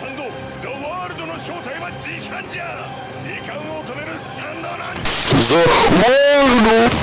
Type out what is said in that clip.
スタンドザ・ワールドの正体は時間じゃ。時間を止めるスタンドなんザ・ワールド